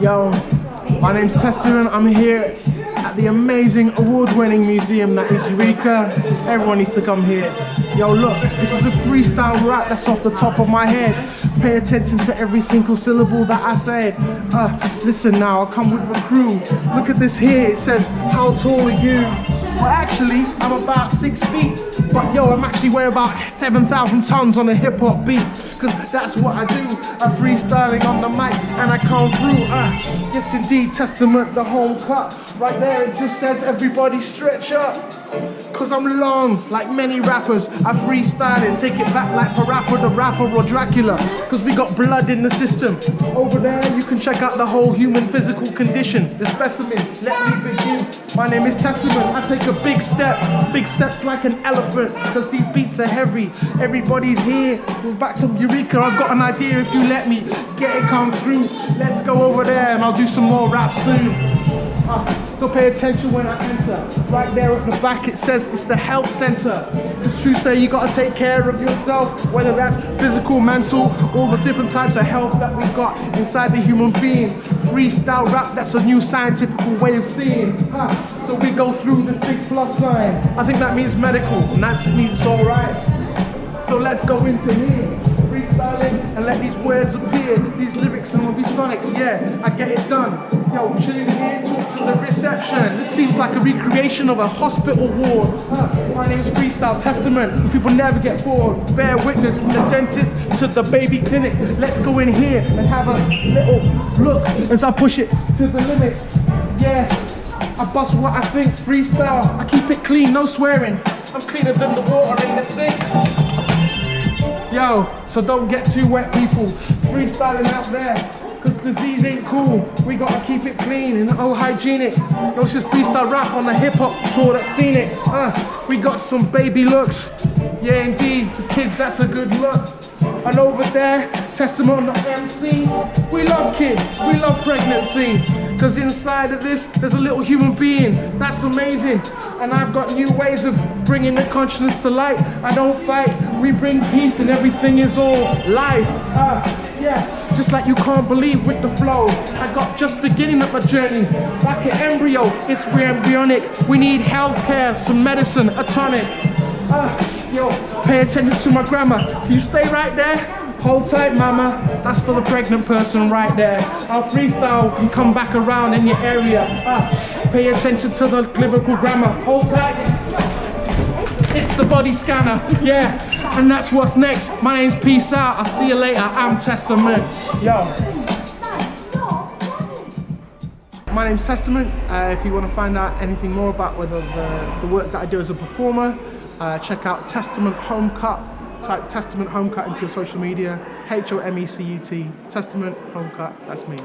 Yo, my name's Testament. I'm here at the amazing award-winning museum that is Eureka. Everyone needs to come here. Yo, look, this is a freestyle rap that's off the top of my head. Pay attention to every single syllable that I say. Uh, listen now, I come with a crew. Look at this here, it says, how tall are you? Well, actually, I'm about six feet. But yo, I'm actually weigh about 7,000 tons on a hip hop beat. Cause that's what I do. I'm freestyling on the mic and I come through. Uh, yes, indeed, Testament, the home cut. Right there, it just says everybody stretch up. Cause I'm long, like many rappers. I freestyle and take it back like Parappa the Rapper or Dracula. Cause we got blood in the system. Over there, you can check out the whole human physical condition. The specimen, let me begin. My name is Testament. I take a big step, big steps like an elephant. Cause these beats are heavy. Everybody's here. We're back to Eureka. I've got an idea if you let me get it come through. Let's go over there and I'll do some more rap soon. So pay attention when I enter. Right there at the back it says it's the health center. It's true say you gotta take care of yourself, whether that's physical, mental, all the different types of health that we've got inside the human being. Freestyle rap, that's a new scientific way of seeing. So we go through this big plus sign. I think that means medical, and that means it's alright. So let's go into here freestyling and let these words appear. These lyrics and will be sonics, yeah, I get it done. Yo, chilling here, talk to the reception. This seems like a recreation of a hospital ward. Huh. My name's Freestyle Testament, people never get bored. Bear witness from the dentist to the baby clinic. Let's go in here and have a little look as I push it to the limit. Yeah, I bust what I think, freestyle. I keep it clean, no swearing. I'm cleaner than the water in the sink. Yo, so don't get too wet people. Freestyling out there. Cause disease ain't cool. We gotta keep it clean and oh hygienic. Yo, just freestyle rap on the hip hop tour that's seen it. Uh, we got some baby looks. Yeah, indeed, for kids that's a good look. And over there, Testament on the MC. We love kids, we love pregnancy. Cause inside of this, there's a little human being. That's amazing. And I've got new ways of bringing the consciousness to light. I don't fight, we bring peace and everything is all life. Uh, yeah, just like you can't believe with the flow. I got just beginning of a journey. Like an embryo, it's embryonic. We need healthcare, some medicine, a tonic. Uh, yo, pay attention to my grammar. You stay right there, Hold tight, mama. That's for the pregnant person right there. I'll freestyle and come back around in your area. Ah, pay attention to the lyrical grammar. Hold tight. It's the body scanner, yeah. And that's what's next. My name's Peace Out. I'll see you later. I'm Testament. Yo. My name's Testament. Uh, if you want to find out anything more about whether the, the work that I do as a performer, uh, check out Testament Home Cut type Testament Home Cut into your social media, H-O-M-E-C-U-T, Testament Home Cut, that's me.